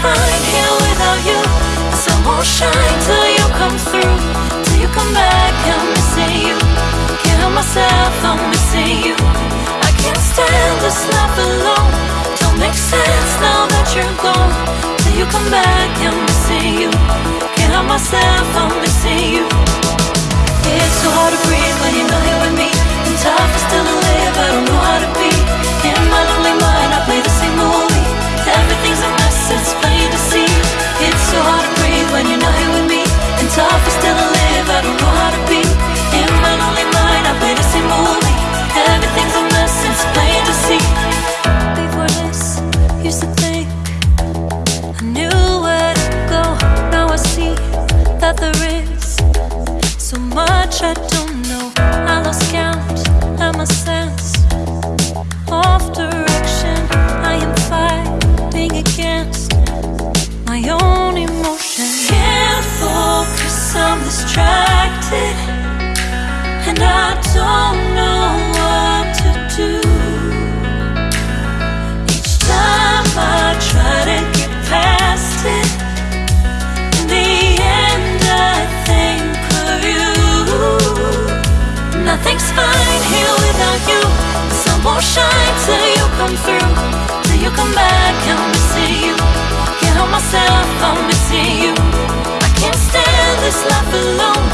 fine here without you. The sun won't shine till you come through Till you come back, I'm missing you. Can't help myself, I'm missing you. I can't stand this life alone. Don't make sense now that you're gone. Till you come back, I'm missing you. Can't help myself, I'm missing you. It's so hard to breathe when you're not here with me. And tough is still to live, I don't know how to be won't shine till you come through, till you come back. I'm missing you. Can't help myself, I'm missing you. I can't stand this life alone.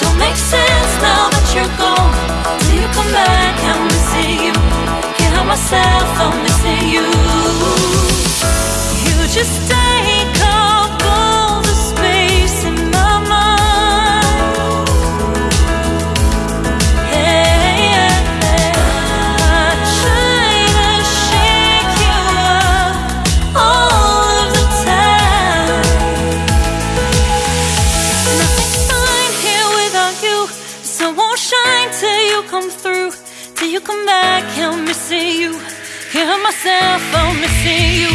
Don't make sense now that you're gone. Till you come back, I'm missing you. Can't help myself, I'm missing you. You just. Stay myself, I'm missing you.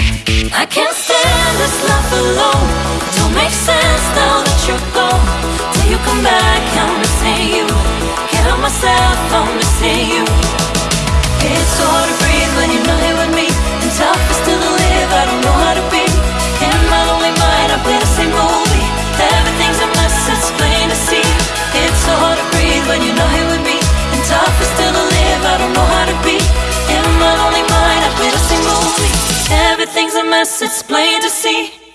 I can't stand this life alone. Don't make sense now that you're gone. Till you come back, I'm missing you. Can't help myself, I'm missing you. It's so hard to breathe when you're not here with me. And tough is still to live, I don't know how to be. mess, it's plain to see.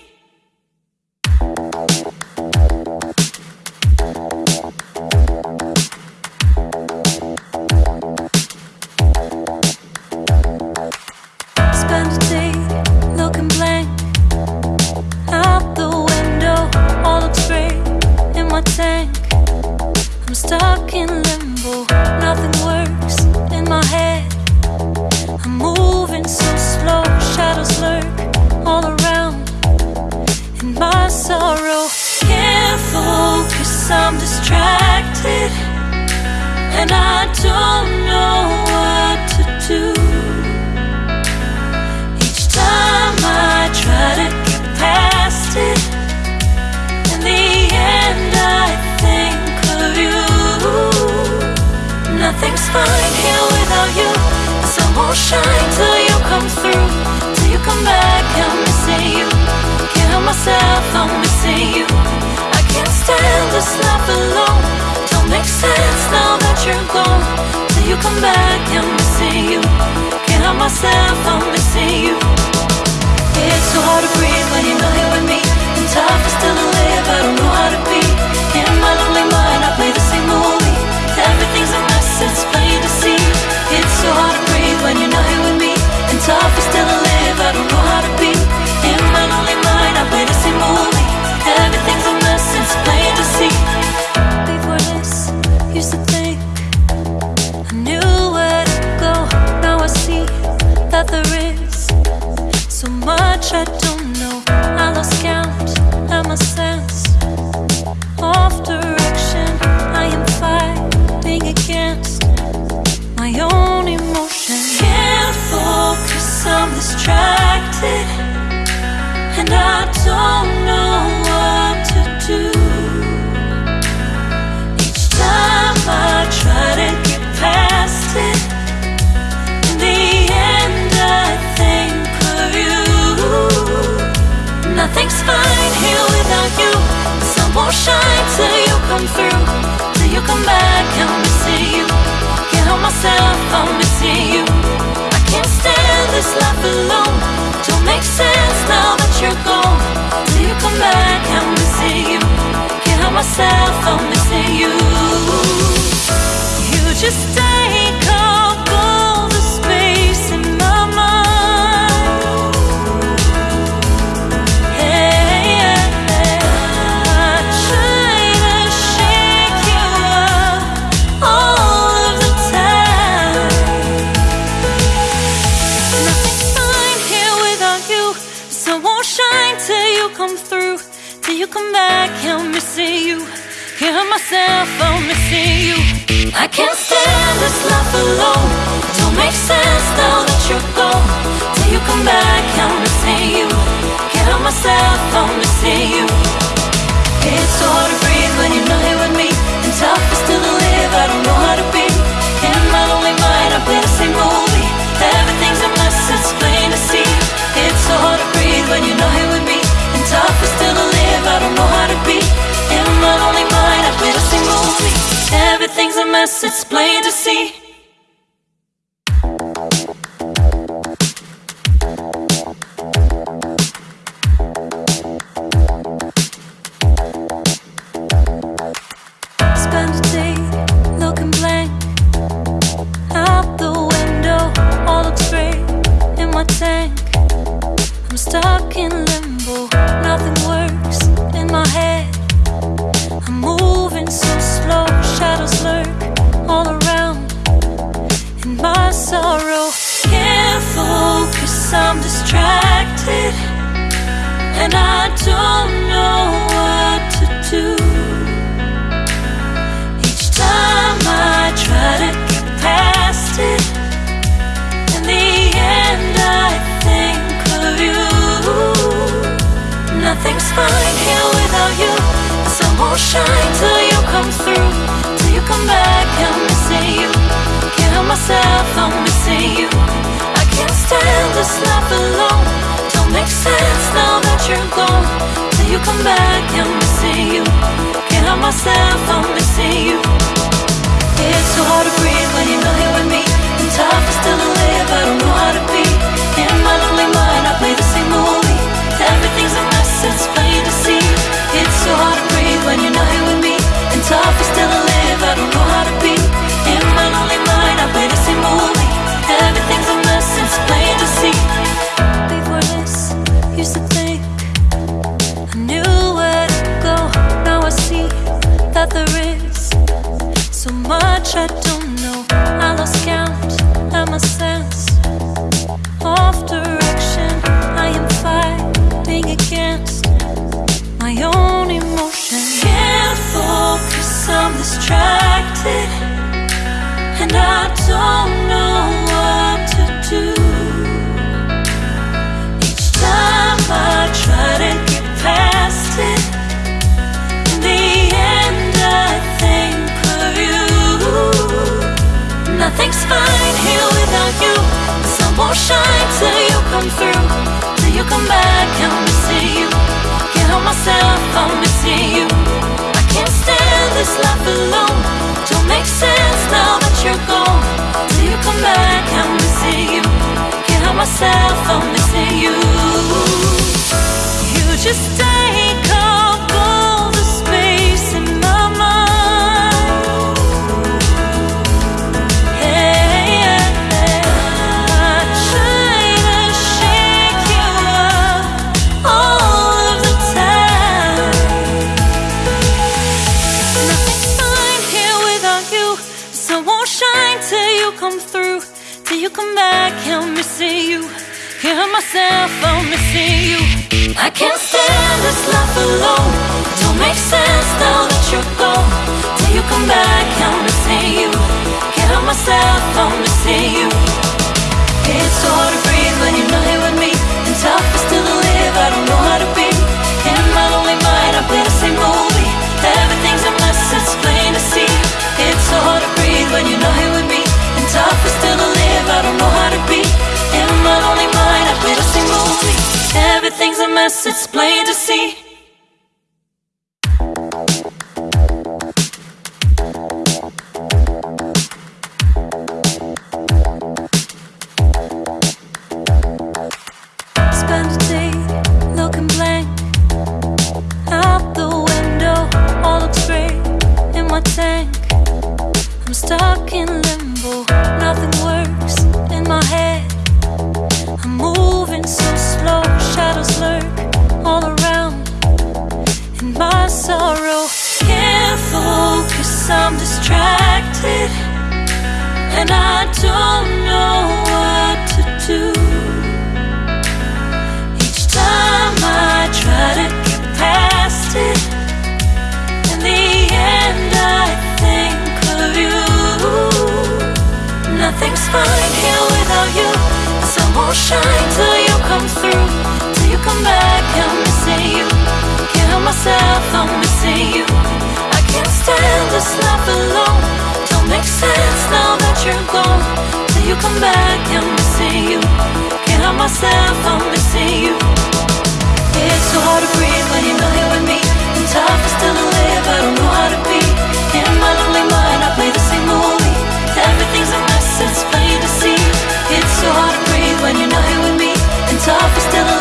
won't shine till you come through, till you come back. I'm missing you. Can't help myself, I'm missing you. I can't stand this life alone. Don't make sense now that you're gone. Till you come back, I'm missing you. Can't help myself, I'm missing you. You just. kill myself for missing you. I can't stand this life alone. Don't make sense now that you're gone. Till you come back, I'm missing you. Kill myself for missing you. It's hard to breathe when you're not here with me, and tough is still to live. I don't know. Everything's a mess, it's plain to see. Day looking blank. Out the window, all looks gray in my tank. I'm stuck in limbo shadows lurk all around in my sorrow. Can't focus, I'm distracted, and I don't know what to do. Each time I try to get past it, in the end I think of you. Nothing's fine here without you. Sun won't shine till you come through come back, I'm missing you Can't help myself, I'm missing you I can't stand this life alone. Don't make sense now that you're gone. Till you come back, I'm missing you Can't help myself, I'm missing you It's so hard to breathe when you're not here with me. And tough is still to live, I don't know how to be I'm missing you. I can't stand this life alone. Don't make sense now that you're gone. Till you come back, I'm missing you. Can't help myself, I'm missing you. You just take off myself, I'm missing you. I can't stand this life alone. Don't make sense now that you're gone. Till you come back, I'm missing you. Can't help myself, I'm missing you. It's hard to breathe when you're not here with me. And tough is still to live, I don't know how Mess, it's plain to see. Don't know what to do. Each time I try to get past it, in the end I think of you. Nothing's fine here without you. Sun won't shine till you come through. Till you come back, I'm missing you. Can't help myself, I'm missing you. I can't stand this life alone. Don't sense now that you're gone. Till you come back, I'm missing you. Can't help myself, I'm missing you. It's so hard to breathe when you're not here with me. And tough is still to live, I don't know how to be. In my lonely mind, I play the same movie. Everything's a mess, it's plain to see. It's so hard to breathe when you're not here with me. And tough is still to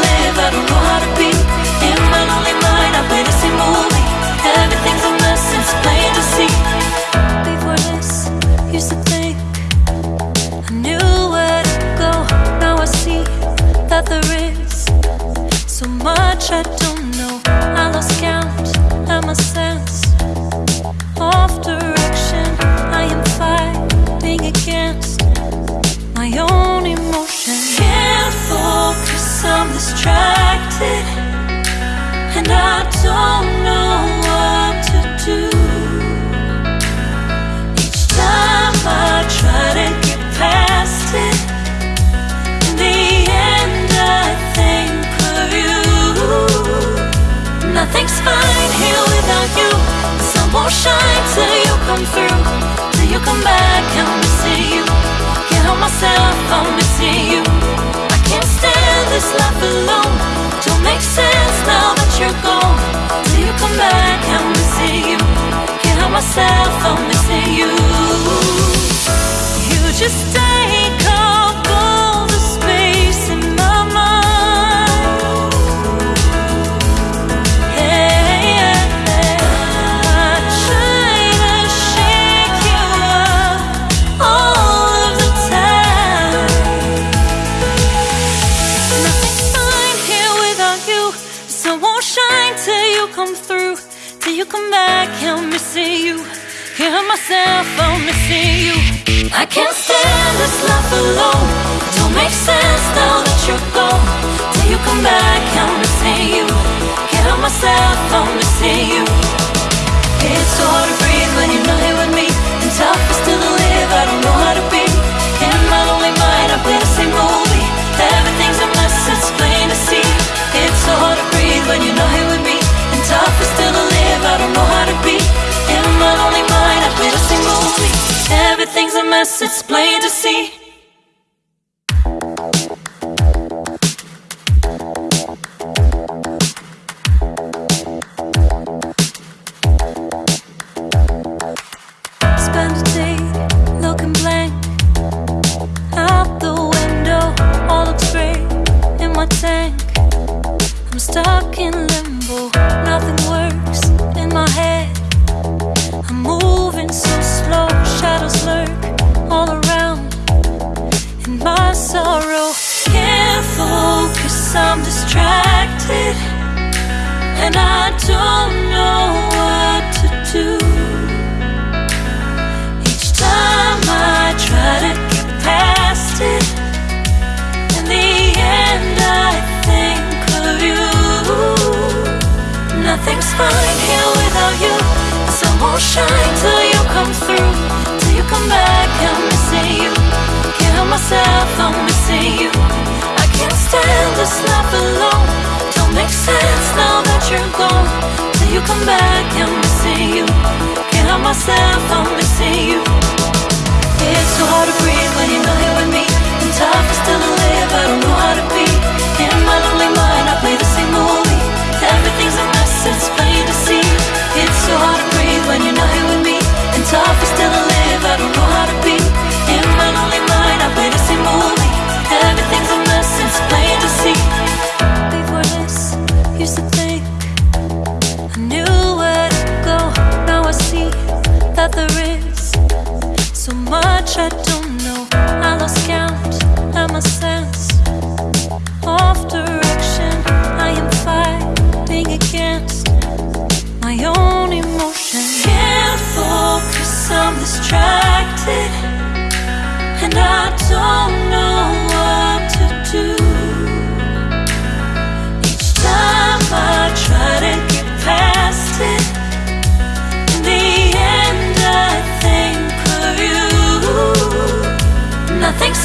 Till you come back, missing you. Can't help myself, I'm missing you. I can't stand this life alone. Don't make sense now that you're gone. Till you come back, I'm missing you. Can't help myself, I'm. Myself, I'm missing you. It's so hard to breathe when you're not here with me. And tough is still to live, I don't know how to be. In my lonely mind, I play the same movie. Everything's a mess, it's plain to see. It's so hard to breathe when you're not here with me. And tough is still to live, I don't know how to be. In my lonely mind, I play the same movie. Everything's a mess, it's plain to see. Fine here without you. The sun won't shine till you come through. Till you come back, I'm missing you. Can't help myself, I'm missing you. I can't stand this life alone. Don't make sense now that you're gone. Till you come back, I'm missing you. Can't help myself, I'm missing you. It's so hard to breathe when you're not here with me. And tough is still to live, I don't know how to be. In my lonely mind, I play the so hard to breathe when you're not here with me. And tough is still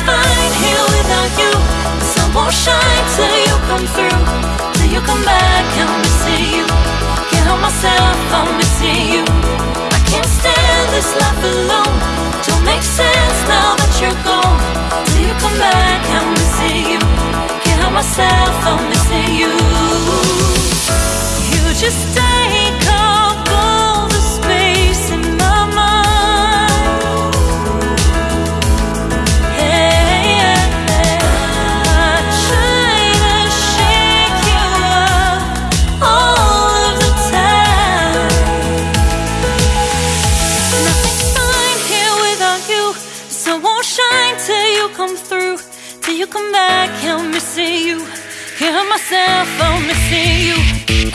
fine here without you. The sun won't shine till you come through. Till you come back, I'm missing you. Can't help myself, I'm missing you. I can't stand this life alone. Don't make sense now that you're gone. Till you come back, I'm missing you. Can't help myself, I'm missing you. You just take up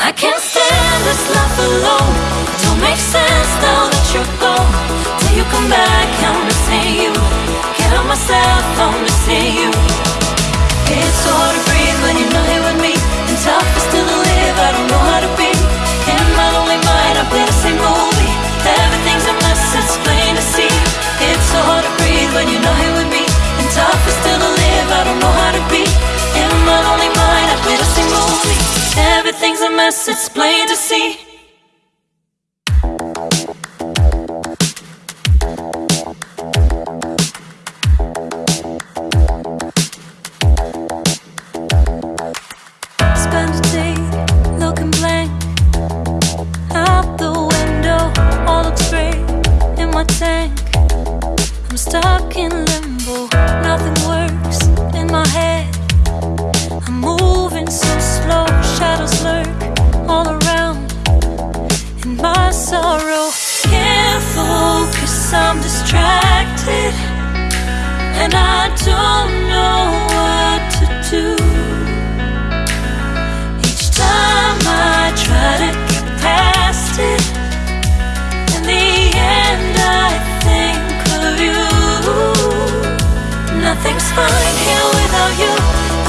I can't stand this life alone. Don't make sense now that you're gone. Till you come back, I'm missing you. Can't help myself, I'm missing you. It's hard to Mess, it's plain to see. Spend a day looking blank out the window. All looks great in my tank. I'm stuck in limbo. Nothing works in my head. I'm moving so slow. Shadows lurk all around. In my sorrow, can't focus. I'm distracted, and I don't know what to do. Each time I try to get past it, in the end I think of you. Nothing's fine here without you.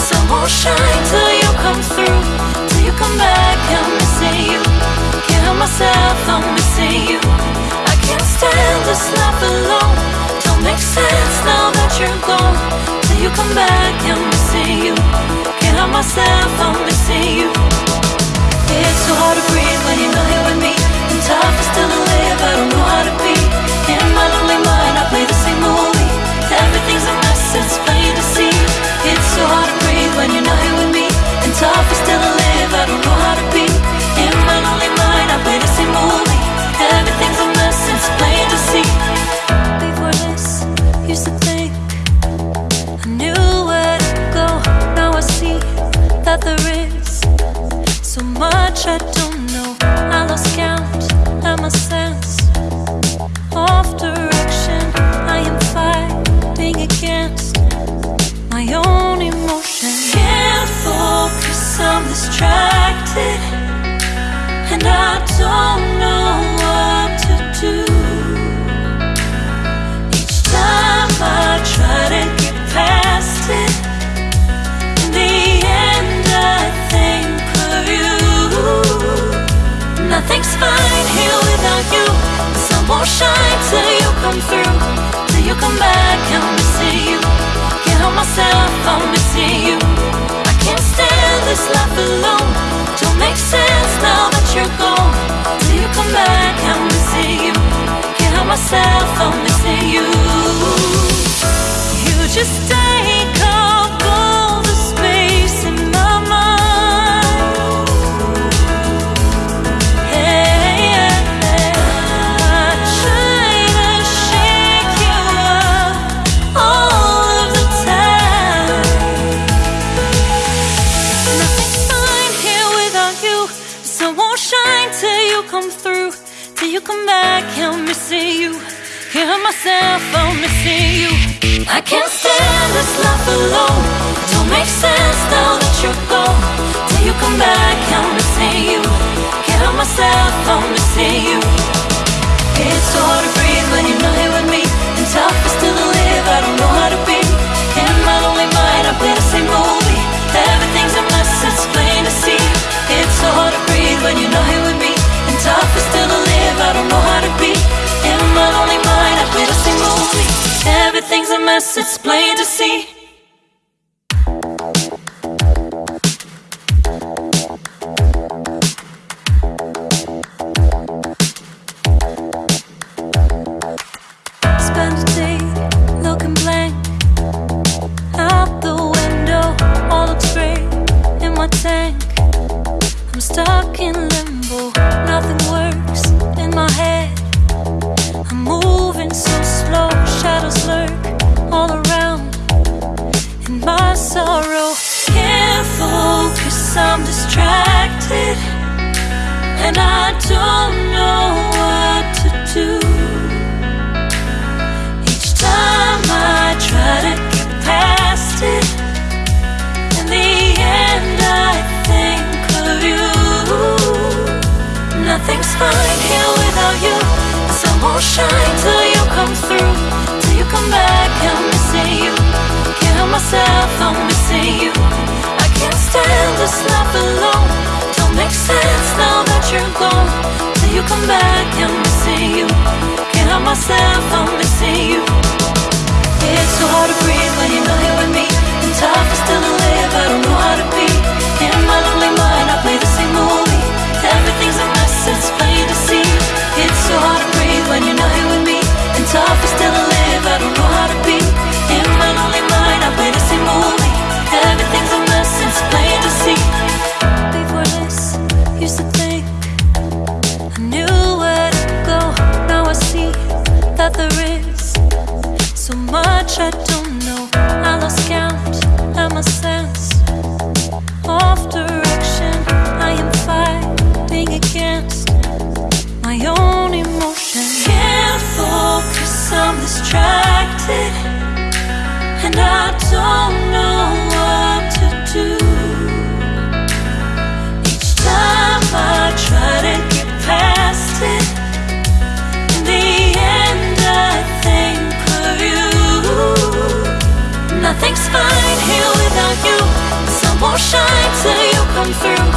Sun won't shine till you come through. Come back, I'm missing you. Can't help myself, I'm missing you. I can't stand this life alone. Don't make sense now that you're gone. Till you come back, I'm missing you. Can't help myself, I'm missing you. It's so hard to breathe when you're not here with me. And tough is still to live, I don't know how to Nothing's fine here without you. Sun won't shine till you come through Till you come back, I'm missing you. Can't help myself, I'm missing you. I can't stand this life alone. Makes sense now that you're gone. Till you come back, I'm missing you. Can't help myself, I'm missing you. You just come back, I'm missing you. Hear myself, I'm missing you. I can't stand this life alone. Don't make sense now that you're gone. Till you come back, I'm missing you. Hear myself, I'm missing you. It's hard to. It's plain. shine till you come through,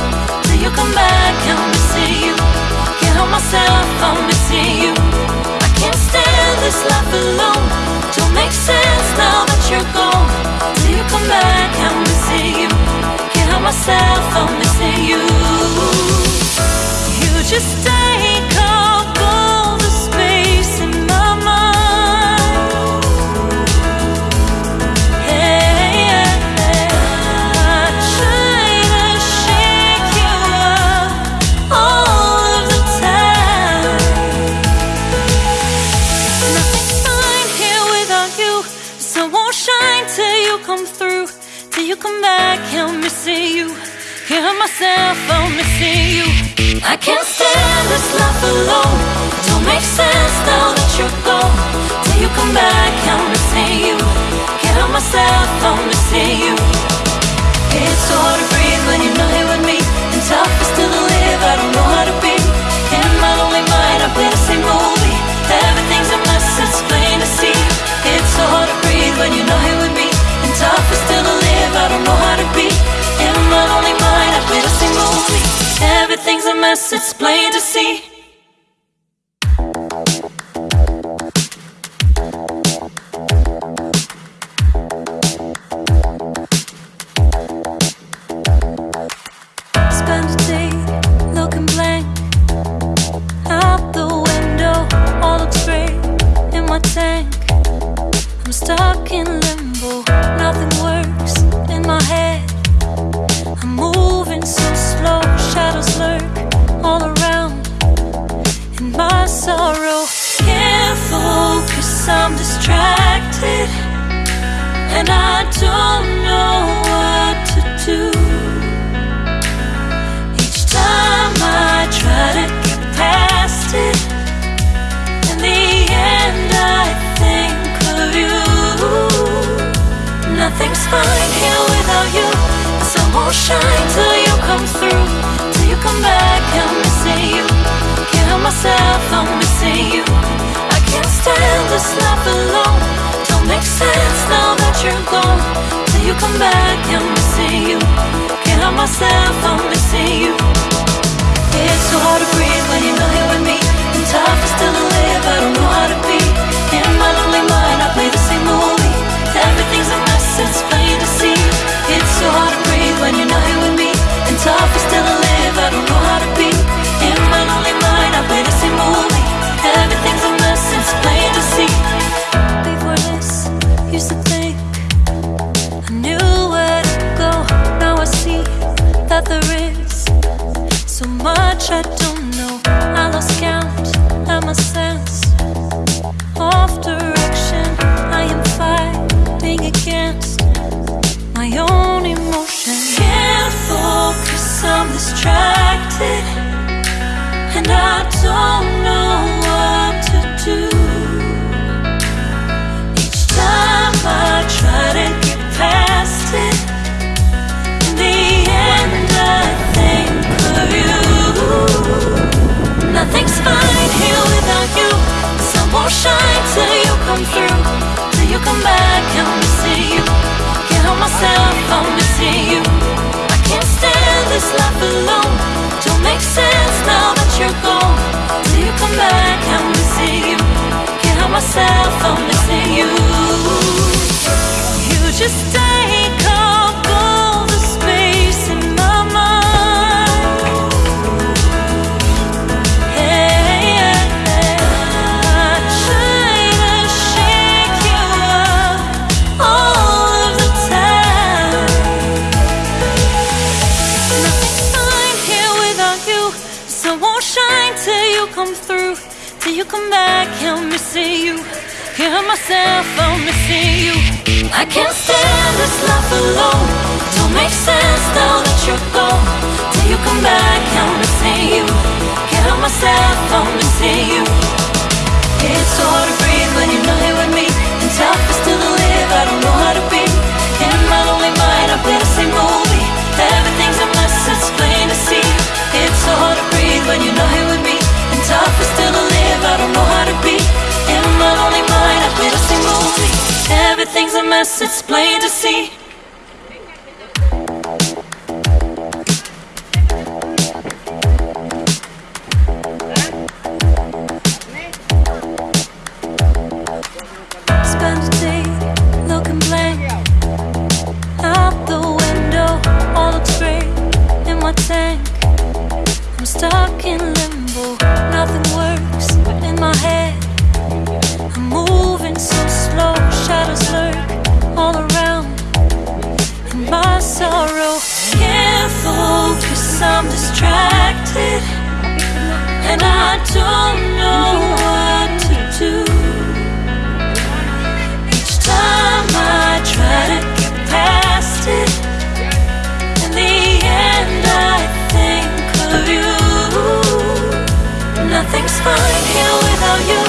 till you come back. I'm missing you. Can't help myself, I'm missing you. I can't stand this life alone. Don't make sense now that you're gone. Till you come back, I'm missing you. Can't help myself, I'm missing you. You just. hear myself, I'm missing you. I can't stand this life alone. Don't make sense now that you're gone. Till you come back, I'm missing you. Can't myself, I'm missing you. It's hard to breathe. it's plain to see. There is so much I don't know. I lost count and my sense of direction. I am fighting against my own emotion. Can't focus, I'm distracted, and I don't come through. Till you come back, I'm missing you. Can't help myself, I'm missing you. I can't stand this life alone. Don't make sense now that you're gone. Till you come back, I'm missing you. Can't help myself, I'm missing you. You just take up I can't stand this life alone. Don't make sense now that you're gone. Till you come back, I'm missing you. Can't help myself, I'm missing you. It's hard to breathe when you're not Everything's a mess, it's plain to see. Spend a day looking blank out the window. All looks in my tank. I'm stuck in limbo. Nothing works in my head. I'm moving so slow. Shadows lurk all around. In my sorrow, can't focus. I'm distracted, and I don't know what to do. Each time I try to get past it, in the end I think of you. Nothing's fine here without you.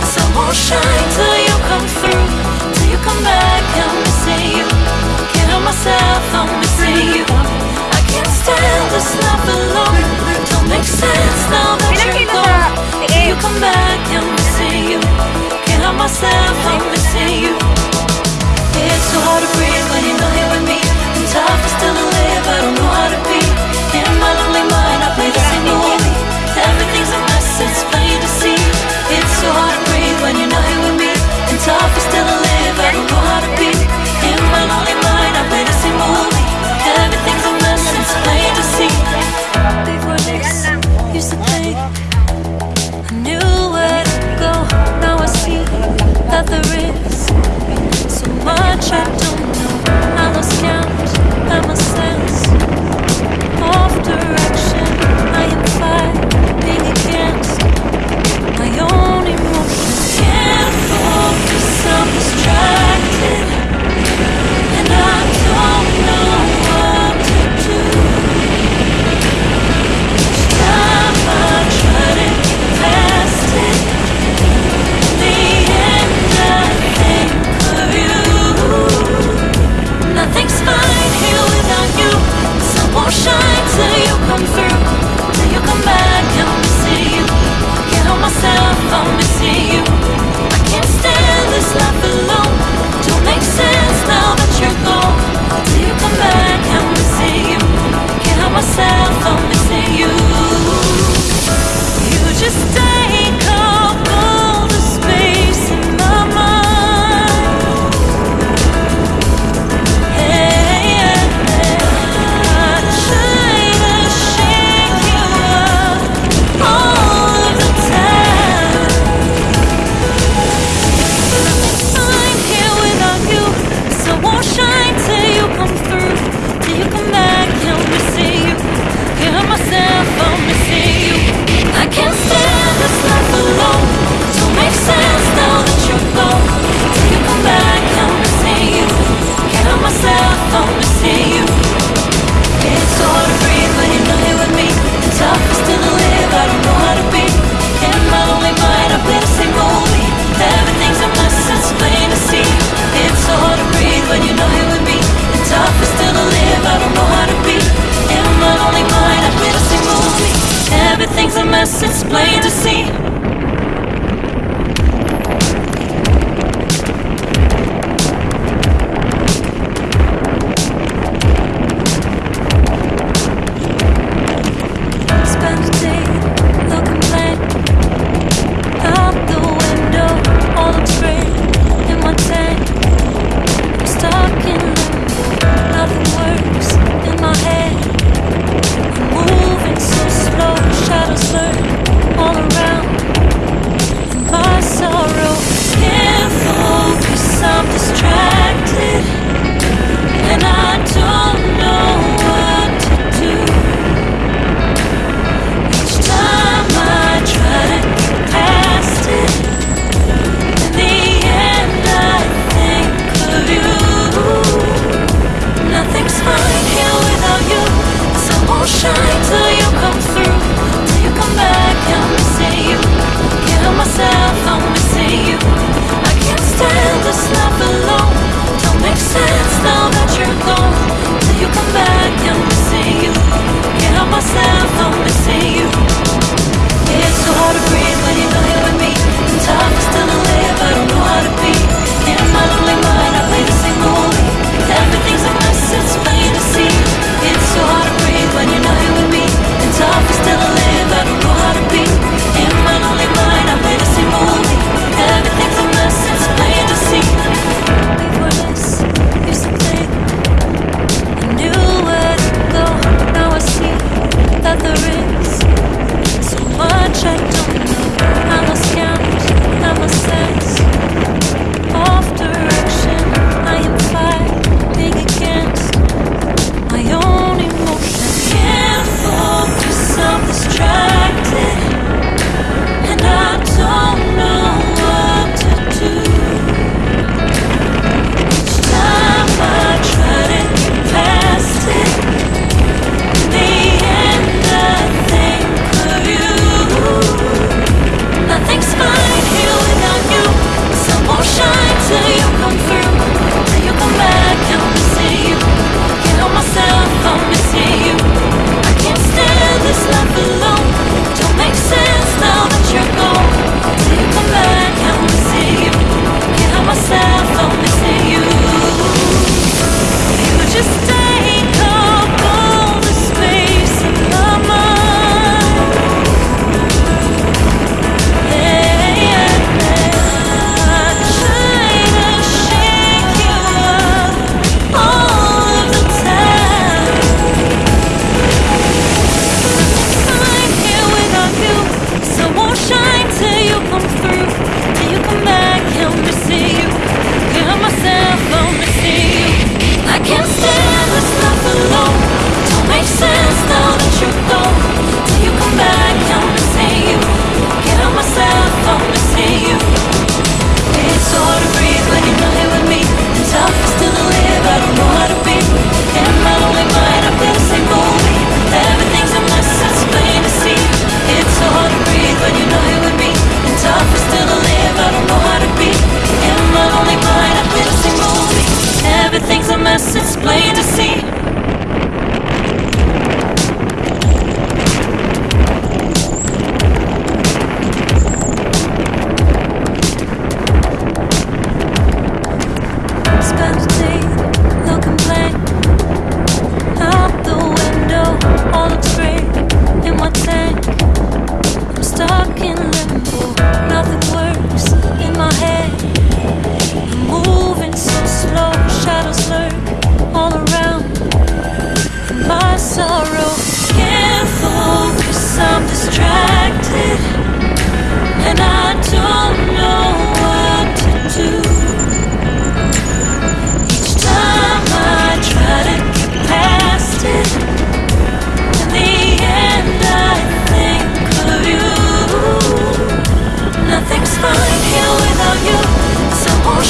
The sun won't shine till you come through. Come back, I'm missing you. Can't help myself, I'm missing you. I can't stand this life alone. Don't make sense now that you're gone. Till you come back, I'm missing you. Can't help myself, I'm missing you. It's so hard to breathe when you're not here with me. And tough is still to live, I don't know how to be. In my lonely mind, I play the same to be.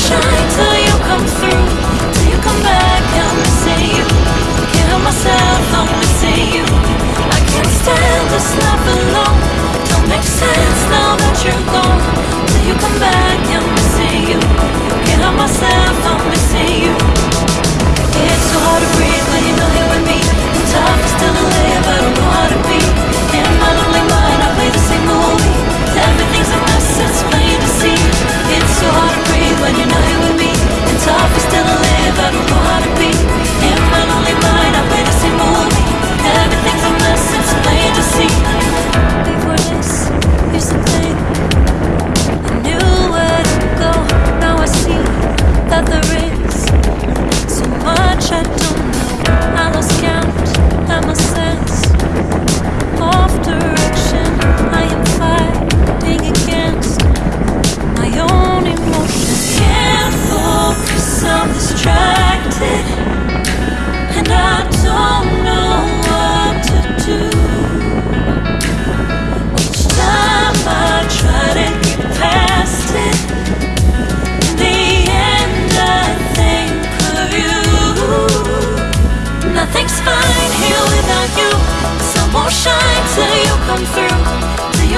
shine till you come through Till you come back, I'm missing you. Can't help myself, I'm missing you. I can't stand this life alone. Don't make sense now that you're gone. Till you come back, I'm missing you. Can't help myself, I'm missing you. It's so hard to breathe when you're not here with me. And time is still alive, I don't know how to be.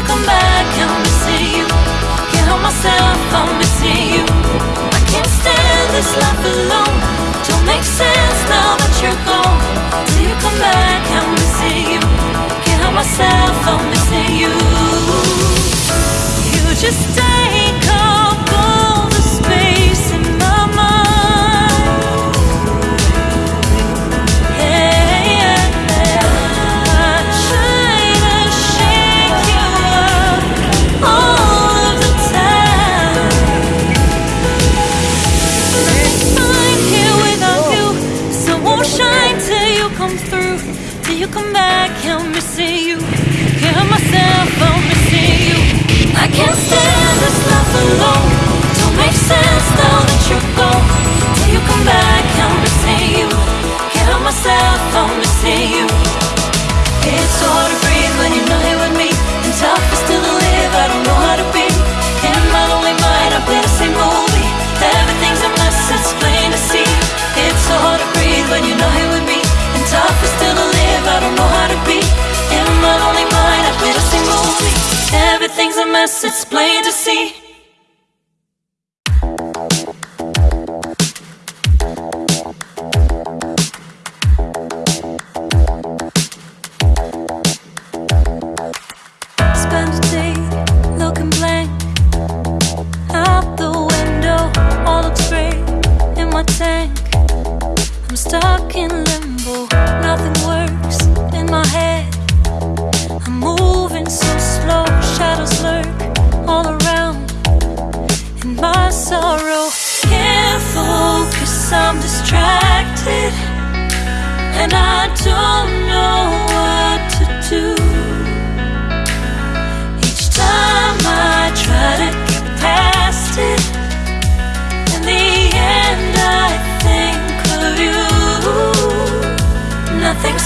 come back and missing you. Can't help myself, I'm missing you. I can't stand this life alone.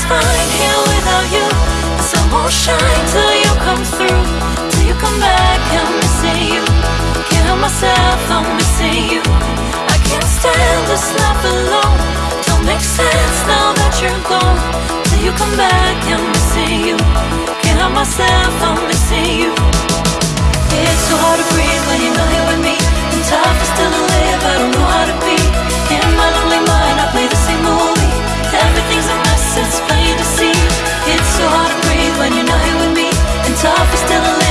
just fine here without you. The sun won't shine till you come through. Till you come back, I'm missing you. Can't help myself, I'm missing you. I can't stand this life alone. Don't make sense now that you're gone. Till you come back, I'm missing you. Can't help myself, I'm missing you. It's so hard to breathe when you're not here with me. And tough is still to live, I don't know how to be. In my lonely mind, I play the same role so hard to breathe when you're not here with me, and tough is still alive.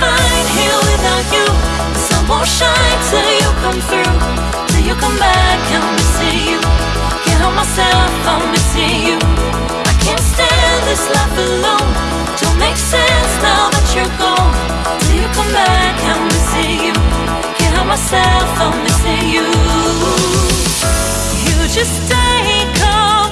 fine here without you. The sun won't shine till you come through, till you come back. I'm missing you. Can't help myself, I'm missing you. I can't stand this life alone. Don't make sense now that you're gone. Till you come back, I'm missing you. Can't help myself, I'm missing you. You just take off.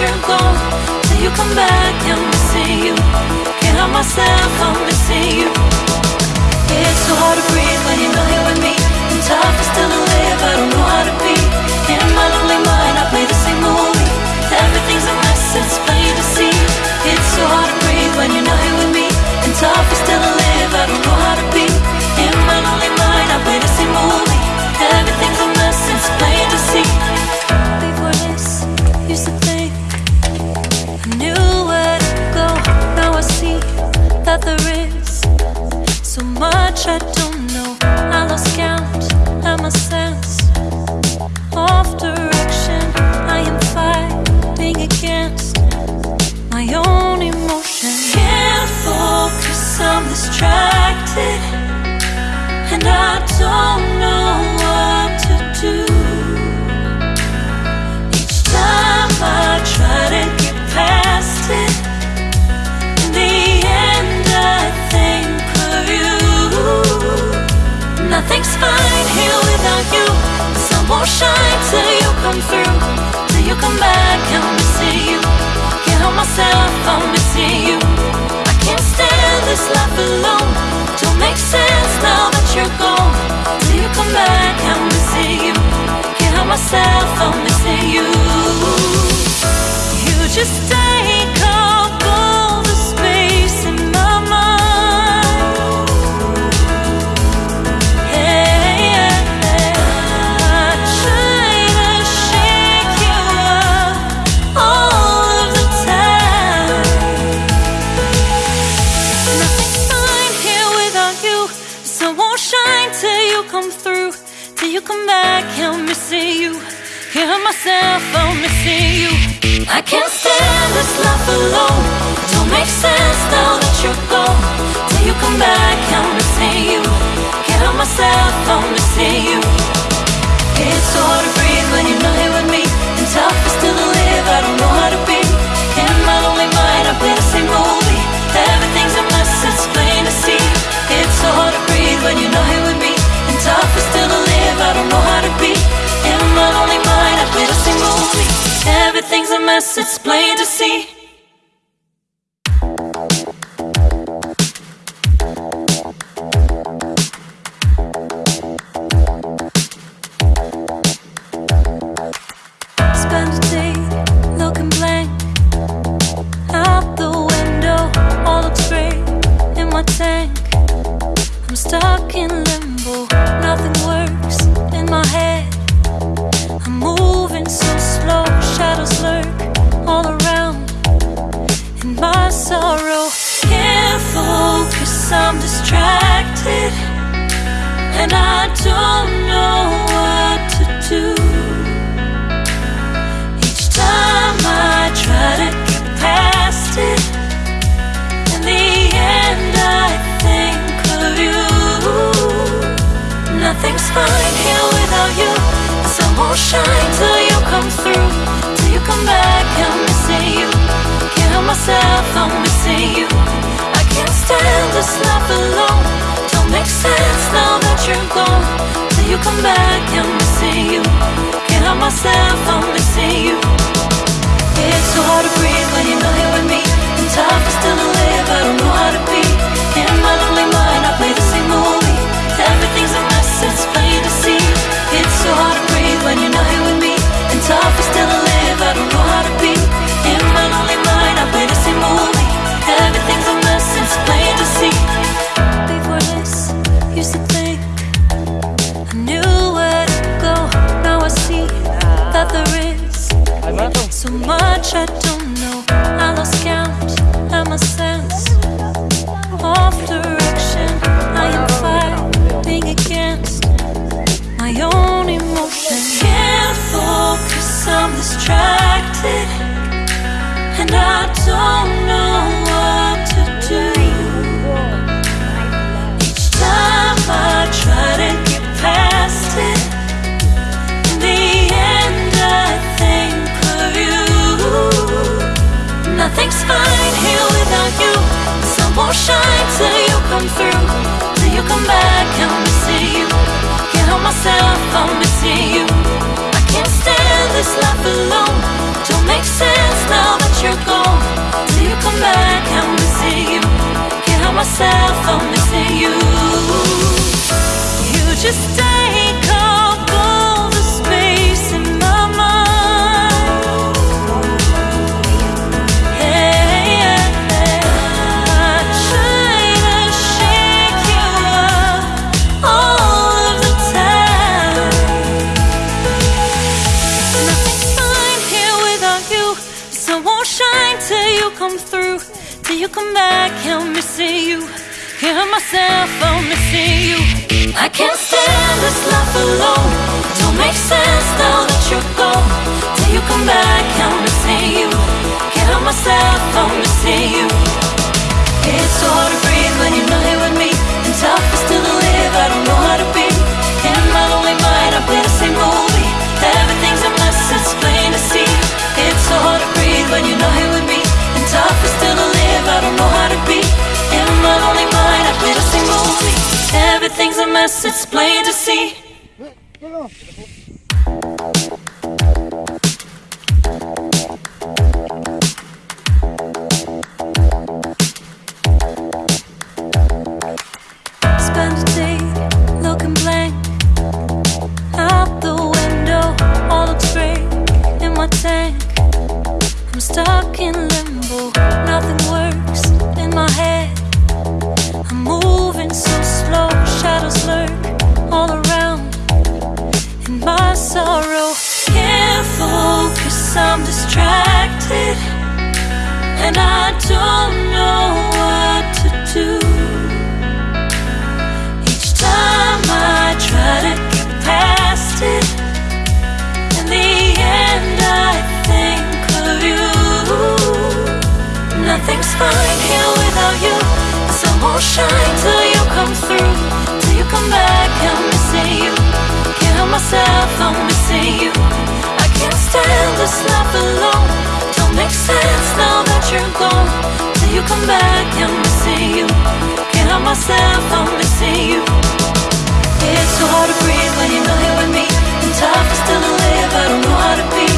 you're gone Till you come back, I'm missing you. Can't help myself, I'm missing you. It's so hard to breathe when you know you're with me. And tough is still to live, I don't know how to be. come through. Till you come back, I'm missing you. Can't help myself, I'm missing you. I can't stand this life alone. Don't make sense now that you're gone. Till you come back, I'm missing you. Can't help myself, I'm missing you. You just come through till you come back. I'm missing you. Hear myself, I'm missing you. I can't stand this life alone. Don't make sense now that you're gone. Till you come back, I'm missing you. Get on myself, I'm missing you. It's hard. don't know how to be. In my lonely mind, I a single movie Everything's a mess, it's plain to see. Spend a day looking blank. Out the window, all looks gray in my tank. I'm stuck in limbo. so slow. Shadows lurk all around and my sorrow. Can't focus, I'm distracted, and I don't know what to do. Each time I try to get past it, in the end I think of you. Nothing's fine here without you won't shine till you come through Till you come back, I'm missing you. Can't help myself, I'm missing you. I can't stand this life alone. Don't make sense now that you're gone. Till you come back, I'm missing you. Can't help myself, I'm missing you. It's so hard to breathe when you're not here with me. And tough is still to live, I don't know how to myself, I'm missing you. It's so hard to breathe when you're not here with me. And tough is still to live, I don't know how to be. In my lonely mind, I play the same movie. Everything's a mess, it's plain to see. It's so hard to breathe when you're not here with me. And tough is still to live, I don't know how to be. In my lonely mind, I play the same movie. Everything's a mess, it's plain to see. In limbo. Nothing works in my head. I'm moving so slow. Shadows lurk all around. My sorrow, can't focus. I'm distracted, and I don't know Nothing's fine here without you. The sun won't shine till you come through. Till you come back, I'm missing you. Can't help myself, I'm missing you. I can't stand this life alone. Don't make sense now that you're gone. Till you come back, I'm missing you. Can't help myself, I'm missing you. It's so hard to breathe when you're not here with me. And tough is still to live, I don't know how to be.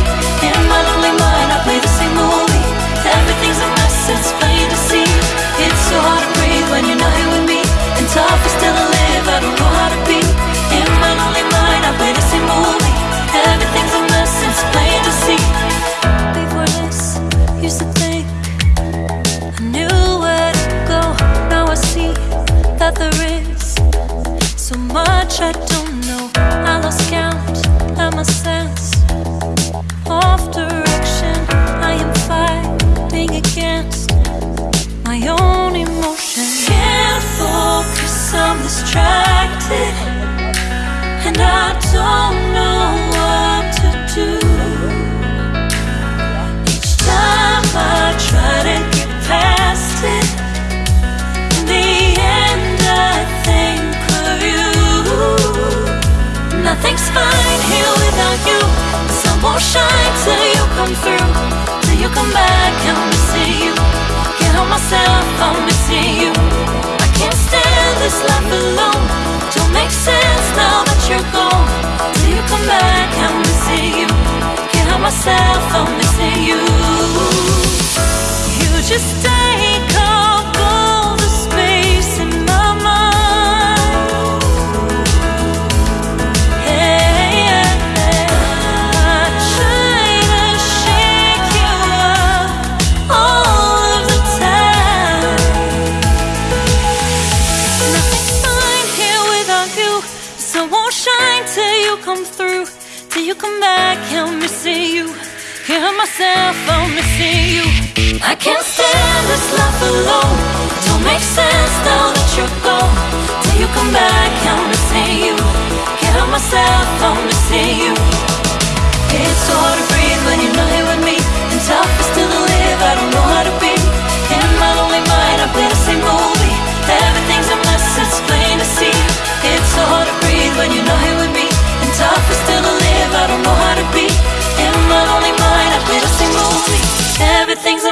In my lonely mind, I play the same movie. So hard to breathe when you're not here with me. And tough is still to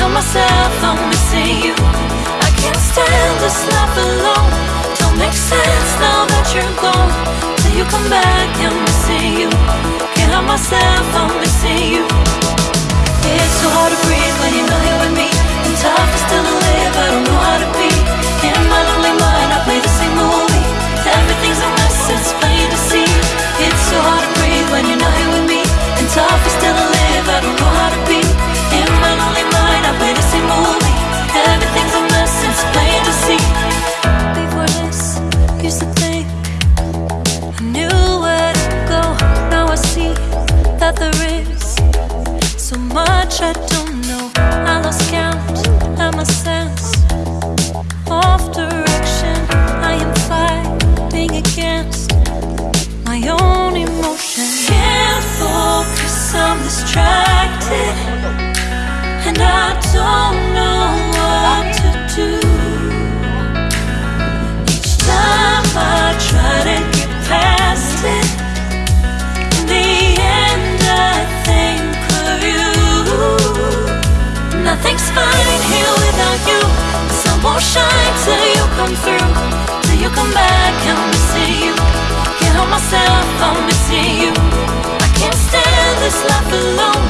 tell myself I'm missing you. I can't stand this life alone. Don't make sense now that you're gone. Till you come back, I'm missing you. Can't help myself, I'm missing you. It's so hard to breathe when you know you're with me. And tough is still to live, I don't know how to be come back, I'm missing you. Can't help myself, I'm missing you. I can't stand this life alone.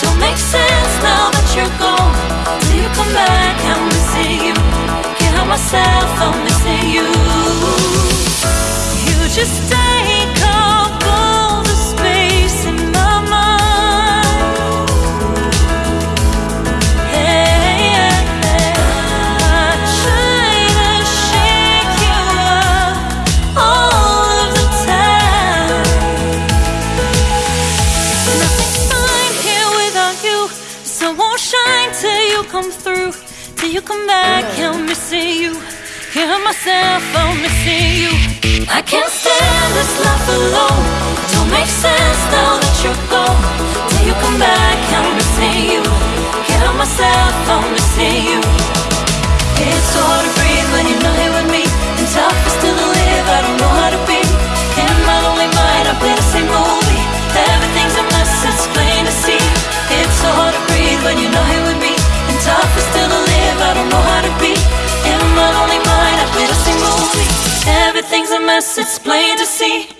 Don't make sense now that you're gone. Till you come back, I'm missing you. Can't help myself, I'm missing you. You just take off Hear myself, I'm missing you. I can't stand this life alone. Don't make sense now that you're gone. Till you come back, I'm missing you. Hear myself, I'm missing you. It's so hard to breathe when you know. mess, it's plain to see.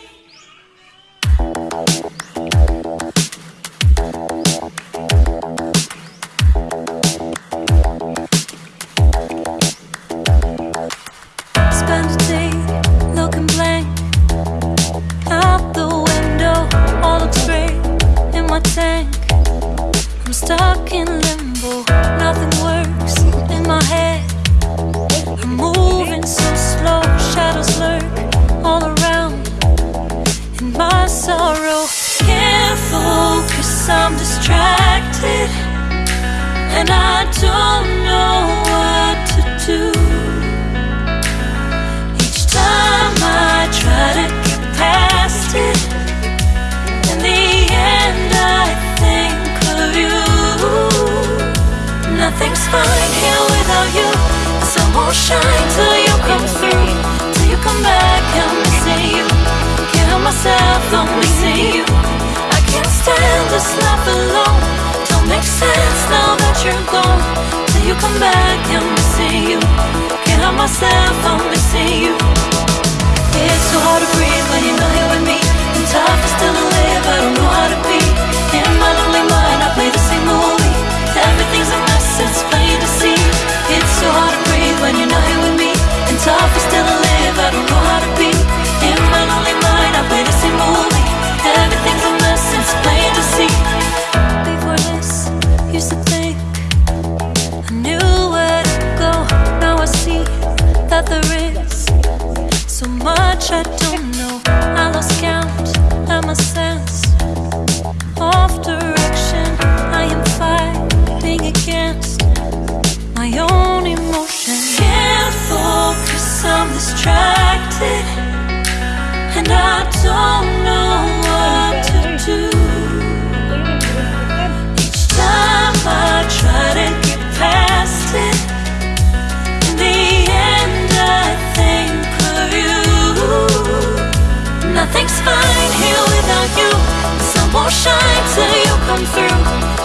won't shine till you come through,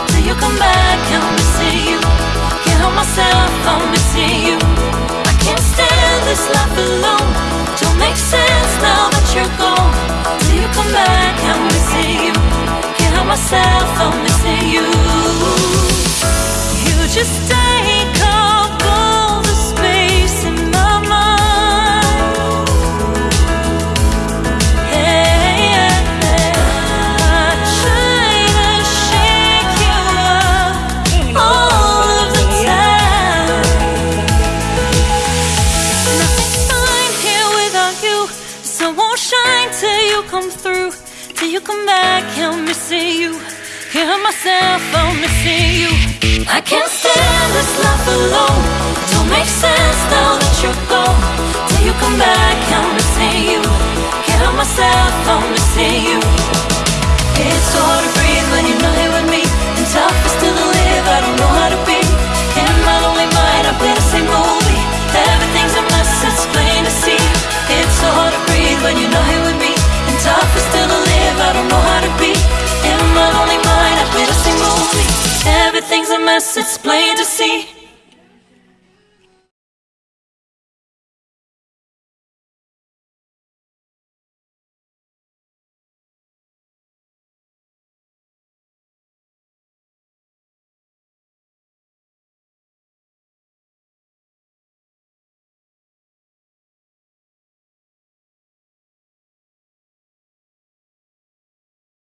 till you come back. I'm missing you. Can't help myself, I'm missing you. I can't stand this life alone. Don't make sense now that you're gone. Till you come back, I'm missing you. Can't help myself, I'm missing you. You just. come back, help me see you. Hear myself, help me see you. I can't stand this life alone. Don't make sense now that you're gone. Till you come back, help me see you. Hear myself, help me see you. It's hard to breathe. Things a mess, it's plain to see.